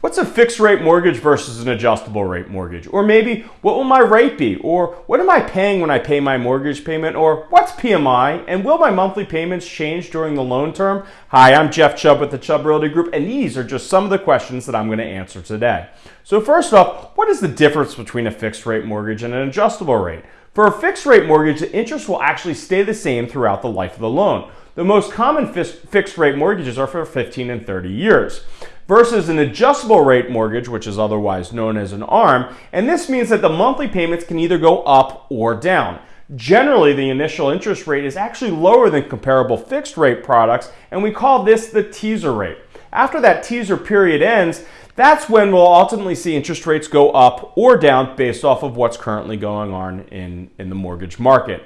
What's a fixed rate mortgage versus an adjustable rate mortgage? Or maybe what will my rate be? Or what am I paying when I pay my mortgage payment? Or what's PMI? And will my monthly payments change during the loan term? Hi, I'm Jeff Chubb with the Chubb Realty Group, and these are just some of the questions that I'm going to answer today. So first off, what is the difference between a fixed rate mortgage and an adjustable rate? For a fixed rate mortgage, the interest will actually stay the same throughout the life of the loan. The most common fixed rate mortgages are for 15 and 30 years versus an adjustable rate mortgage, which is otherwise known as an ARM, and this means that the monthly payments can either go up or down. Generally, the initial interest rate is actually lower than comparable fixed rate products, and we call this the teaser rate. After that teaser period ends, that's when we'll ultimately see interest rates go up or down based off of what's currently going on in, in the mortgage market.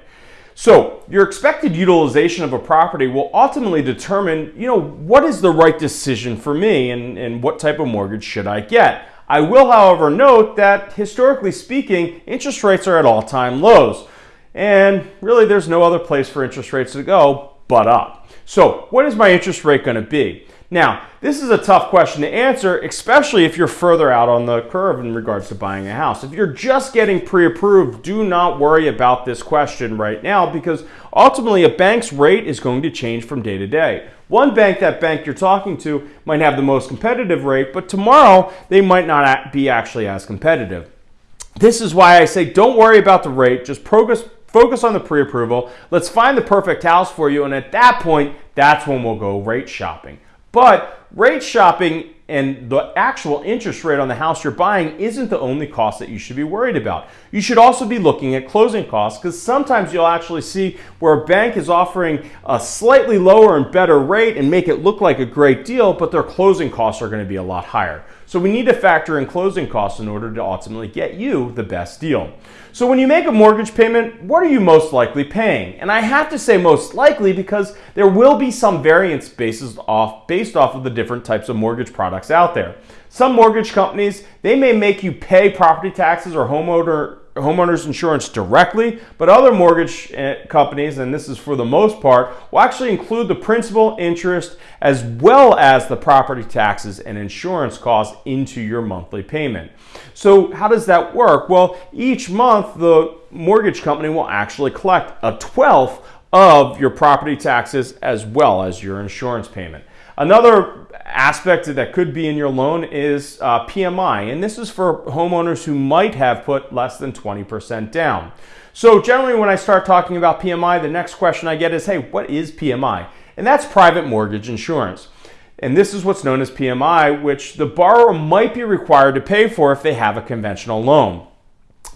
So your expected utilization of a property will ultimately determine, you know, what is the right decision for me and, and what type of mortgage should I get. I will, however, note that historically speaking, interest rates are at all-time lows. And really there's no other place for interest rates to go but up. So what is my interest rate going to be? Now, this is a tough question to answer, especially if you're further out on the curve in regards to buying a house. If you're just getting pre-approved, do not worry about this question right now because ultimately a bank's rate is going to change from day to day. One bank, that bank you're talking to, might have the most competitive rate, but tomorrow they might not be actually as competitive. This is why I say don't worry about the rate, just focus, focus on the pre-approval. Let's find the perfect house for you, and at that point, that's when we'll go rate shopping. But rate shopping and the actual interest rate on the house you're buying isn't the only cost that you should be worried about. You should also be looking at closing costs because sometimes you'll actually see where a bank is offering a slightly lower and better rate and make it look like a great deal, but their closing costs are going to be a lot higher. So we need to factor in closing costs in order to ultimately get you the best deal. So when you make a mortgage payment, what are you most likely paying? And I have to say most likely because there will be some variance bases off, based off of the different types of mortgage products out there. Some mortgage companies, they may make you pay property taxes or homeowner homeowners insurance directly, but other mortgage eh, companies, and this is for the most part, will actually include the principal interest as well as the property taxes and insurance costs into your monthly payment. So how does that work? Well, each month the mortgage company will actually collect a 12th of your property taxes as well as your insurance payment. Another aspect that could be in your loan is uh, PMI, and this is for homeowners who might have put less than 20% down. So generally when I start talking about PMI, the next question I get is, hey, what is PMI? And that's private mortgage insurance. And this is what's known as PMI, which the borrower might be required to pay for if they have a conventional loan.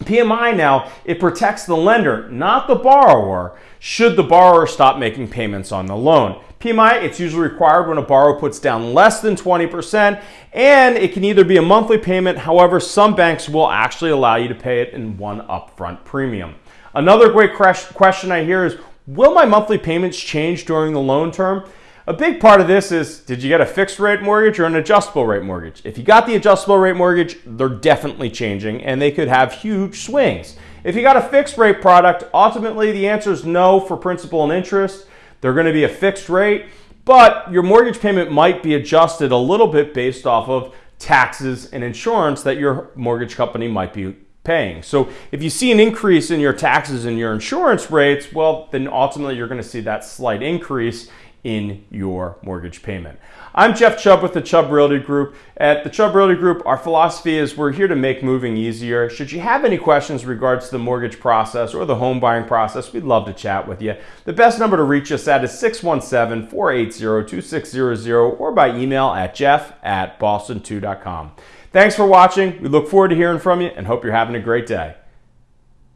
PMI now, it protects the lender, not the borrower, should the borrower stop making payments on the loan. PMI, it's usually required when a borrower puts down less than 20%, and it can either be a monthly payment, however, some banks will actually allow you to pay it in one upfront premium. Another great question I hear is, will my monthly payments change during the loan term? A big part of this is, did you get a fixed rate mortgage or an adjustable rate mortgage? If you got the adjustable rate mortgage, they're definitely changing and they could have huge swings. If you got a fixed rate product, ultimately the answer is no for principal and interest. They're going to be a fixed rate, but your mortgage payment might be adjusted a little bit based off of taxes and insurance that your mortgage company might be paying. So if you see an increase in your taxes and your insurance rates, well, then ultimately you're going to see that slight increase in your mortgage payment. I'm Jeff Chubb with the Chubb Realty Group. At the Chubb Realty Group, our philosophy is we're here to make moving easier. Should you have any questions regards to the mortgage process or the home buying process, we'd love to chat with you. The best number to reach us at is 617-480-2600 or by email at jeff at boston2.com. Thanks for watching. We look forward to hearing from you and hope you're having a great day.